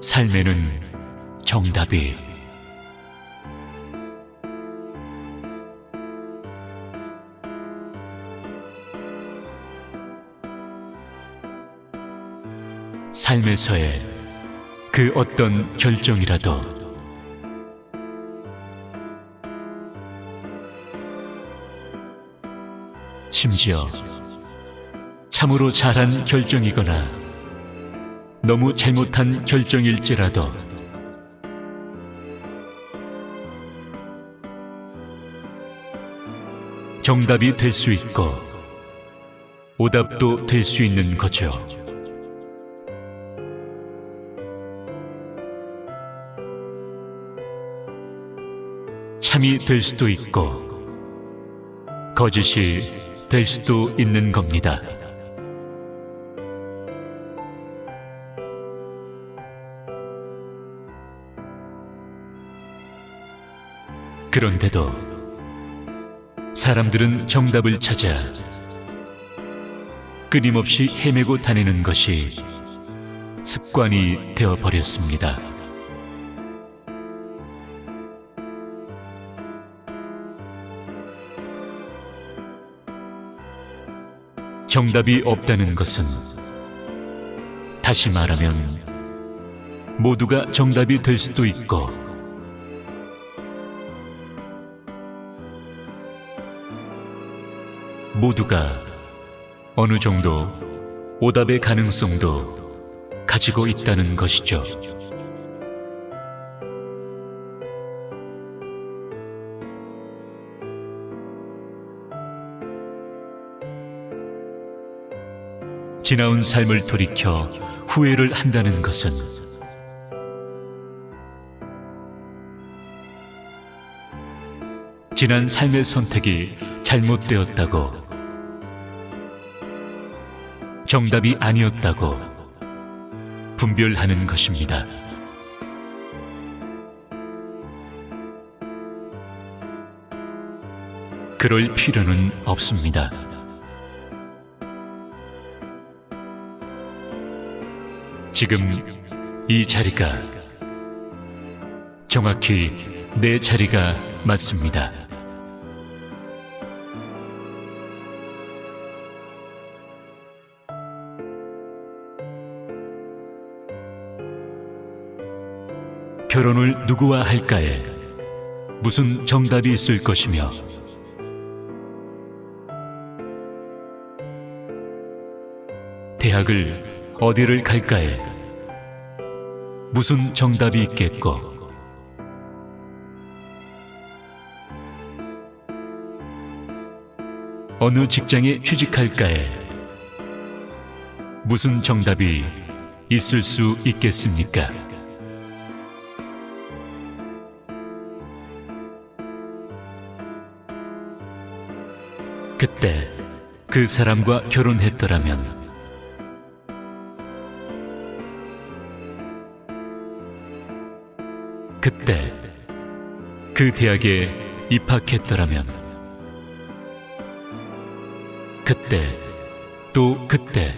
삶에는 정답이 삶에서의 그 어떤 결정이라도 심지어 참으로 잘한 결정이거나 너무 잘못한 결정일지라도 정답이 될 수 있고 오답도 될 수 있는 거죠. 참이 될 수도 있고 거짓이 될 수도 있는 겁니다. 그런데도 사람들은 정답을 찾아 끊임없이 헤매고 다니는 것이 습관이 되어 버렸습니다. 정답이 없다는 것은 다시 말하면 모두가 정답이 될 수도 있고 모두가 어느 정도 오답의 가능성도 가지고 있다는 것이죠. 지나온 삶을 돌이켜 후회를 한다는 것은 지난 삶의 선택이 잘못되었다고 정답이 아니었다고 분별하는 것입니다. 그럴 필요는 없습니다. 지금 이 자리가 정확히 내 자리가 맞습니다. 결혼을 누구와 할까에? 무슨 정답이 있을 것이며? 대학을 어디를 갈까에? 무슨 정답이 있겠고? 어느 직장에 취직할까에? 무슨 정답이 있을 수 있겠습니까? 그때 그 사람과 결혼했더라면 그때 그 대학에 입학했더라면 그때 또 그때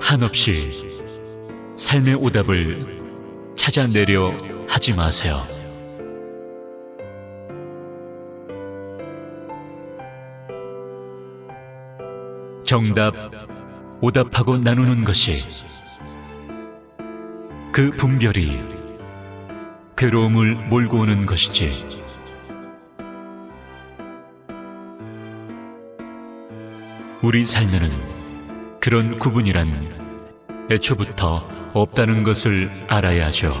한없이 삶의 오답을 찾아내려 하지 마세요. 정답, 오답하고 나누는 것이 그 분별이 괴로움을 몰고 오는 것이지. 우리 삶에는 그런 구분이란 애초부터 없다는 것을 알아야죠.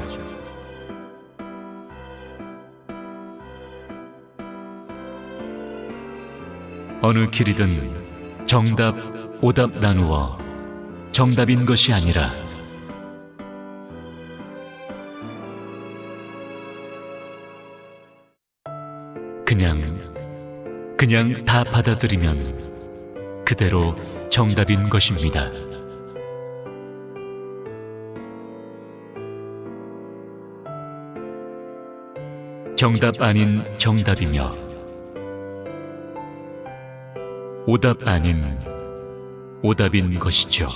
어느 길이든 정답, 오답 나누어 정답인 것이 아니라 그냥, 그냥 다 받아들이면 그대로 정답인 것입니다. 정답 아닌 정답이며 오답 아닌 오답인 것이죠.